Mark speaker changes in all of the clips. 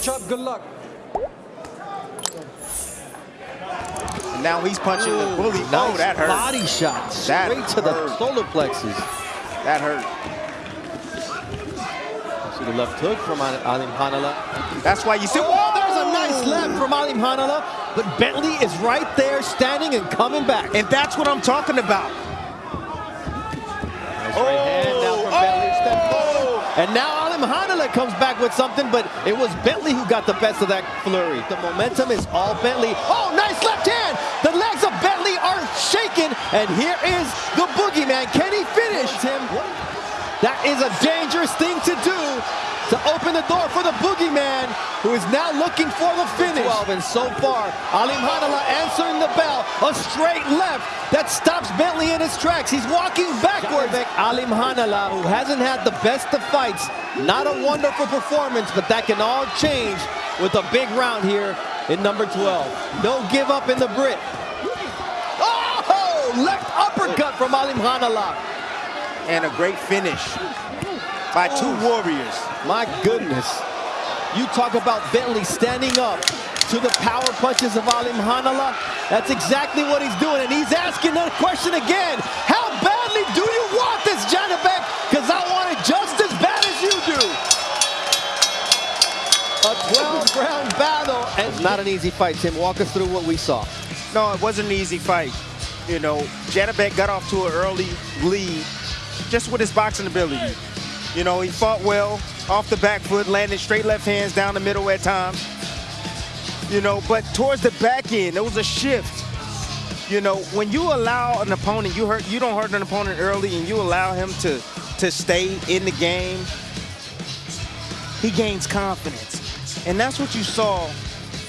Speaker 1: shot. Good luck.
Speaker 2: And now he's punching the bully.
Speaker 3: Oh, nice
Speaker 2: oh, that hurt.
Speaker 3: body shot
Speaker 2: That
Speaker 3: straight to the solar plexus.
Speaker 2: That hurt.
Speaker 3: See the left hook from Ali- Alimkhanuly.
Speaker 2: That's why you see.
Speaker 3: Oh, there's a nice left from Alimkhanuly, but Bentley is right there standing and coming back.
Speaker 2: And that's what I'm talking about.
Speaker 3: Nice right hand now from Bentley. Step forward. Oh! And now Alimkhanuly comes back with something, but it was Bentley who got the best of that flurry. The momentum is all Bentley. Oh, nice left hand. The legs of Bentley are shaking, and here is the boogeyman. Can he finish him? That is a dangerous thing to do to open the door for the boogeyman, who is now looking for the finish. 12, and so far, Alimkhanuly answering the bell. A straight left that stops Bentley in his tracks. He's walking backwards. Alimkhanuly, who hasn't had the best of fights. Not a wonderful performance, but that can all change with a big round here in number 12. No give up in the Brit. Oh! Left uppercut from Alimkhanuly.
Speaker 2: And a great finish by two warriors.
Speaker 3: My goodness. You talk about Bentley standing up to the power punches of Alimkhanuly. That's exactly what he's doing. And he's asking that question again. How badly do you want this, Janibek? Because I want it just as bad as you do. A 12-round battle. And it's not an easy fight, Tim. Walk us through what we saw.
Speaker 2: No, it wasn't an easy fight. You know, Janibek got off to an early lead just with his boxing ability. You know, he fought well off the back foot, landed straight left hands down the middle at times. You know, but towards the back end, there was a shift. You know, when you allow an opponent, you hurt, you don't hurt an opponent early, and you allow him to to stay in the game. He gains confidence, and that's what you saw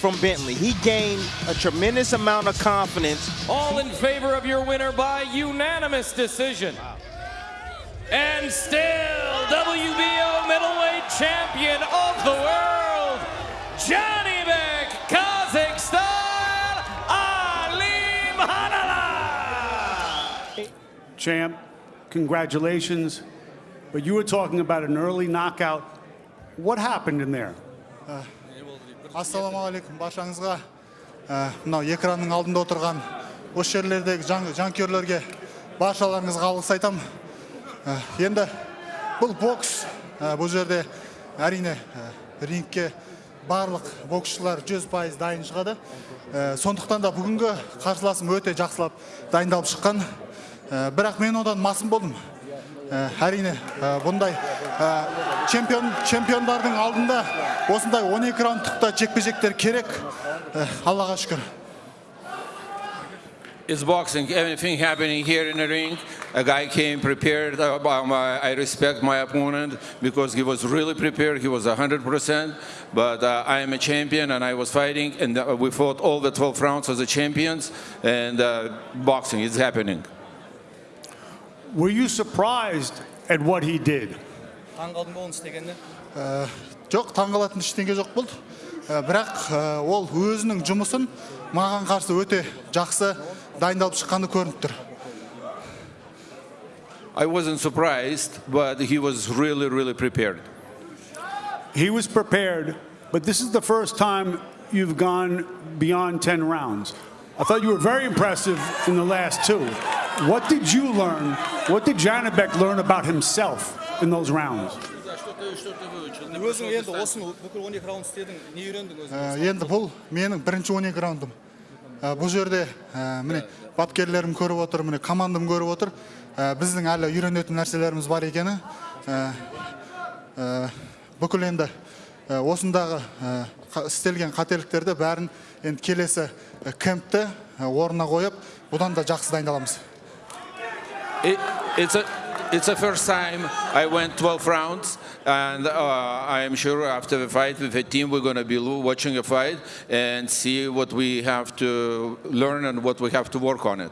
Speaker 2: from Bentley. He gained a tremendous amount of confidence.
Speaker 4: All in favor of your winner by unanimous decision and still WBO middleweight champion of the world, Janibek, Kazakhstan, Ali Hanala.
Speaker 5: Champ, congratulations. But you were talking about an early knockout. What happened in there?
Speaker 6: Uh, Ассаламу алейкум баршаңызға мынау экранның алдында отырған осы жерлердегі жанкүйерлерге баршаларыңызға алғыс айтамын енді бұл бокс ә, бұл жерде әрине ә, рингке барлық боксшылар 100% дайын шығады сондықтан да бүгінгі қарсыласым өте жақсылап дайындалып шыққан бірақ мен одан масым болдым әрине бұндай чемпион чемпиондардың алдында осындай 12 раундтықта жекпе жектер керек аллаға шүкір
Speaker 4: It's boxing. Anything happening here in the ring. A guy came prepared. Uh, um, I I respect my opponent because he was really prepared. He was 100%. But uh, I am a champion and I was fighting and uh, we fought all the 12 rounds as the champions. And uh, boxing is happening.
Speaker 5: Were you surprised at what he did?
Speaker 7: таңғалдың ба оны істегеніне
Speaker 6: Ә, жоқ таңғалатын ештеңе жоқ болды Ә, бірақ ә, ол өзінің жұмысын маған қарсы өте жақсы дайындалып шыққаны көрініп тұр
Speaker 4: I wasn't surprised, but he was really, really prepared.
Speaker 5: He was prepared, but this is the first time you've gone beyond 10 rounds. I thought you were very impressive in the last two. What did you learn? What did Janibek learn about himself in those rounds?
Speaker 7: енді
Speaker 6: бапкерлерім көріп отыр міне командам көріп отыр. Ә, біздің әлі үйренетін нәрселеріміз бар екені Ә, ә, бүкіл енді ә, осындағы ә, істелген қателіктерді бәрін енді келесі ә, кемпті орнына қойып бұдан да жақсы дайындаламыз.
Speaker 4: It's the first time I went 12 rounds, and uh, I am sure after the fight with the team we're going to be watching a fight and see what we have to learn and what we have to work on it.